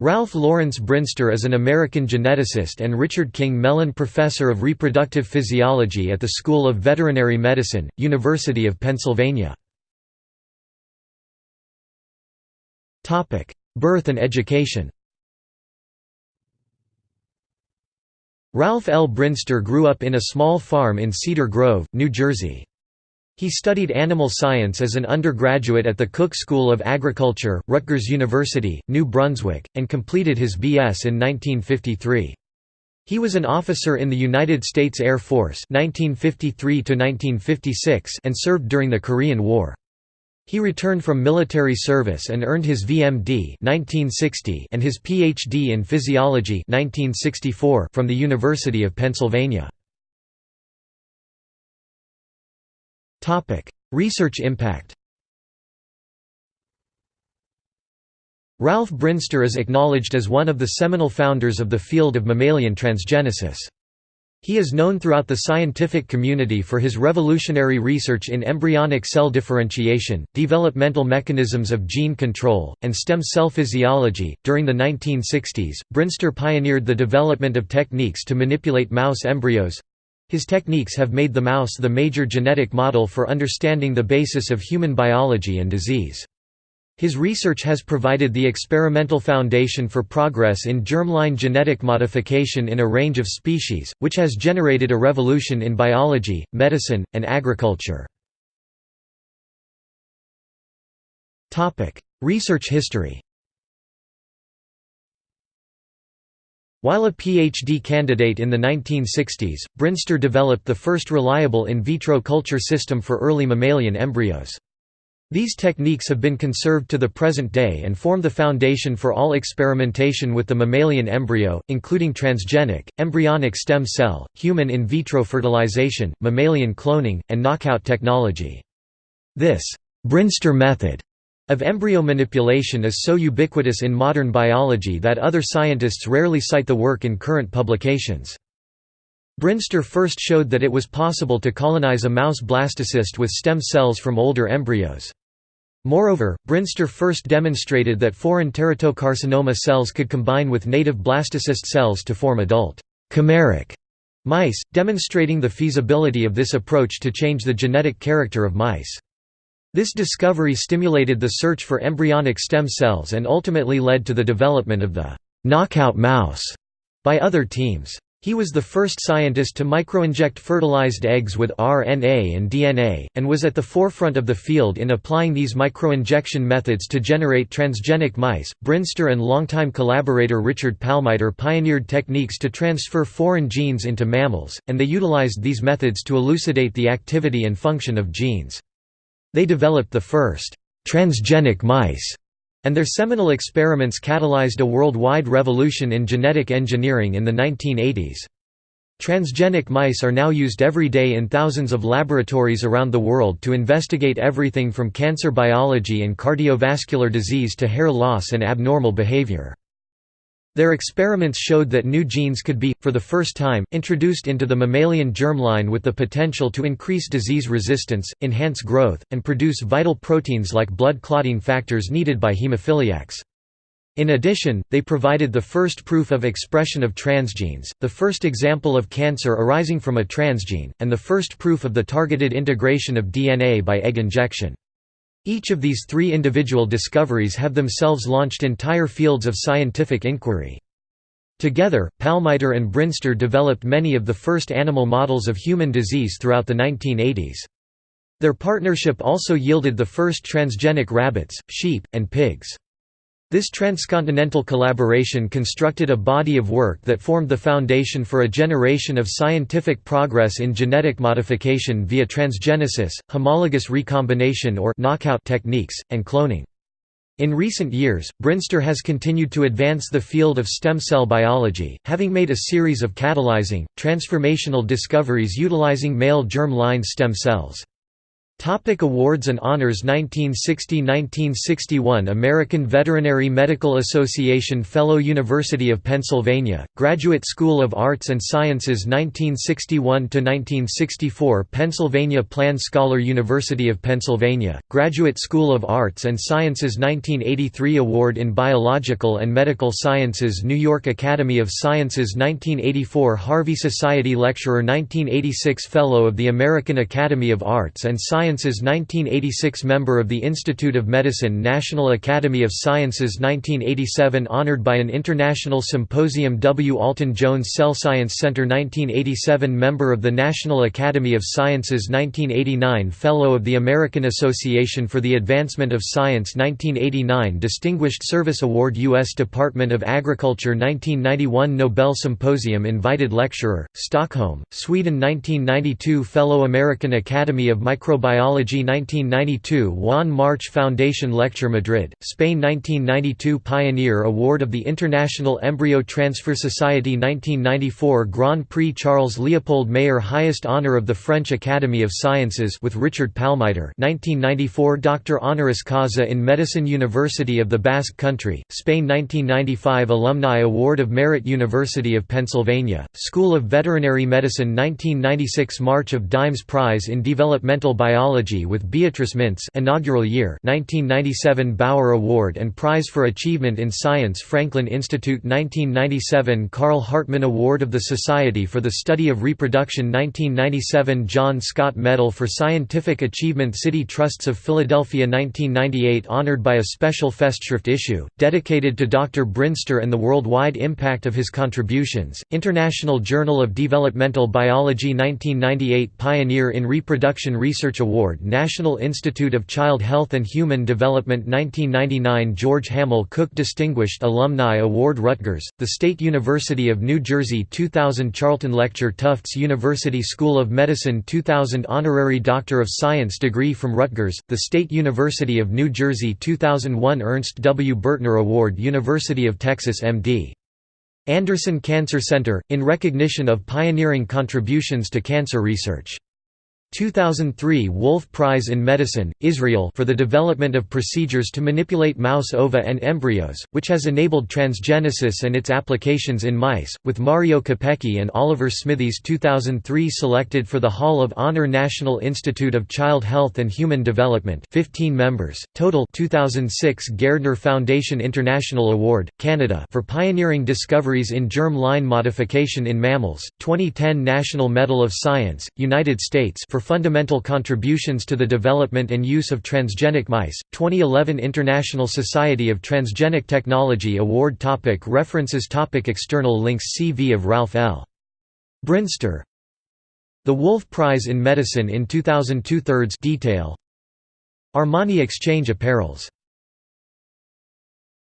Ralph Lawrence Brinster is an American geneticist and Richard King Mellon Professor of Reproductive Physiology at the School of Veterinary Medicine, University of Pennsylvania. Birth and education Ralph L. Brinster grew up in a small farm in Cedar Grove, New Jersey. He studied animal science as an undergraduate at the Cook School of Agriculture, Rutgers University, New Brunswick, and completed his B.S. in 1953. He was an officer in the United States Air Force 1953 and served during the Korean War. He returned from military service and earned his VMD 1960 and his PhD in physiology 1964 from the University of Pennsylvania. Research impact Ralph Brinster is acknowledged as one of the seminal founders of the field of mammalian transgenesis. He is known throughout the scientific community for his revolutionary research in embryonic cell differentiation, developmental mechanisms of gene control, and stem cell physiology. During the 1960s, Brinster pioneered the development of techniques to manipulate mouse embryos his techniques have made the mouse the major genetic model for understanding the basis of human biology and disease. His research has provided the experimental foundation for progress in germline genetic modification in a range of species, which has generated a revolution in biology, medicine, and agriculture. Research history While a PhD candidate in the 1960s, Brinster developed the first reliable in vitro culture system for early mammalian embryos. These techniques have been conserved to the present day and form the foundation for all experimentation with the mammalian embryo, including transgenic, embryonic stem cell, human in vitro fertilization, mammalian cloning, and knockout technology. This Brinster method of embryo manipulation is so ubiquitous in modern biology that other scientists rarely cite the work in current publications. Brinster first showed that it was possible to colonize a mouse blastocyst with stem cells from older embryos. Moreover, Brinster first demonstrated that foreign teratocarcinoma cells could combine with native blastocyst cells to form adult chimeric mice, demonstrating the feasibility of this approach to change the genetic character of mice. This discovery stimulated the search for embryonic stem cells and ultimately led to the development of the knockout mouse by other teams. He was the first scientist to microinject fertilized eggs with RNA and DNA, and was at the forefront of the field in applying these microinjection methods to generate transgenic mice. Brinster and longtime collaborator Richard Palmiter pioneered techniques to transfer foreign genes into mammals, and they utilized these methods to elucidate the activity and function of genes. They developed the first transgenic mice, and their seminal experiments catalyzed a worldwide revolution in genetic engineering in the 1980s. Transgenic mice are now used every day in thousands of laboratories around the world to investigate everything from cancer biology and cardiovascular disease to hair loss and abnormal behavior. Their experiments showed that new genes could be, for the first time, introduced into the mammalian germline with the potential to increase disease resistance, enhance growth, and produce vital proteins like blood clotting factors needed by hemophiliacs. In addition, they provided the first proof of expression of transgenes, the first example of cancer arising from a transgene, and the first proof of the targeted integration of DNA by egg injection. Each of these three individual discoveries have themselves launched entire fields of scientific inquiry. Together, Palmiter and Brinster developed many of the first animal models of human disease throughout the 1980s. Their partnership also yielded the first transgenic rabbits, sheep, and pigs. This transcontinental collaboration constructed a body of work that formed the foundation for a generation of scientific progress in genetic modification via transgenesis, homologous recombination or knockout techniques, and cloning. In recent years, Brinster has continued to advance the field of stem cell biology, having made a series of catalyzing, transformational discoveries utilizing male germ line stem cells. Topic awards and honors 1960–1961 American Veterinary Medical Association Fellow University of Pennsylvania, Graduate School of Arts and Sciences 1961–1964 Pennsylvania Plan Scholar University of Pennsylvania, Graduate School of Arts and Sciences 1983 Award in Biological and Medical Sciences New York Academy of Sciences 1984 Harvey Society Lecturer 1986 Fellow of the American Academy of Arts and Sciences Sciences 1986 Member of the Institute of Medicine National Academy of Sciences 1987 Honored by an International Symposium W. Alton Jones Cell Science Center 1987 Member of the National Academy of Sciences 1989 Fellow of the American Association for the Advancement of Science 1989 Distinguished Service Award U.S. Department of Agriculture 1991 Nobel Symposium Invited Lecturer, Stockholm, Sweden 1992 Fellow American Academy of Microbiology Biology 1992 Juan March Foundation Lecture Madrid, Spain 1992 Pioneer Award of the International Embryo Transfer Society 1994 Grand Prix Charles Leopold Mayer Highest honor of the French Academy of Sciences with Richard Palmiter 1994 Doctor honoris causa in Medicine University of the Basque Country, Spain 1995 Alumni Award of Merit University of Pennsylvania, School of Veterinary Medicine 1996 March of Dimes Prize in Developmental Biology with Beatrice Mintz inaugural year 1997 Bower Award and Prize for Achievement in Science Franklin Institute 1997 Carl Hartman Award of the Society for the Study of Reproduction 1997 John Scott Medal for Scientific Achievement City Trusts of Philadelphia 1998 honored by a special Festschrift issue, dedicated to Dr. Brinster and the worldwide impact of his contributions, International Journal of Developmental Biology 1998 Pioneer in Reproduction Research Award Award National Institute of Child Health and Human Development 1999 George Hammell Cook Distinguished Alumni Award Rutgers, the State University of New Jersey 2000 Charlton Lecture Tufts University School of Medicine 2000 Honorary Doctor of Science degree from Rutgers, the State University of New Jersey 2001 Ernst W. Bertner Award University of Texas MD. Anderson Cancer Center, in recognition of pioneering contributions to cancer research. 2003 Wolf Prize in Medicine, Israel for the development of procedures to manipulate mouse ova and embryos, which has enabled transgenesis and its applications in mice, with Mario Capecchi and Oliver Smithies 2003 selected for the Hall of Honor National Institute of Child Health and Human Development 15 members, total 2006 Gairdner Foundation International Award, Canada for pioneering discoveries in germ line modification in mammals, 2010 National Medal of Science, United States for for fundamental contributions to the development and use of transgenic mice, 2011 International Society of Transgenic Technology Award topic References topic External links CV of Ralph L. Brinster The Wolf Prize in Medicine in 2002 thirds detail. Armani Exchange Apparels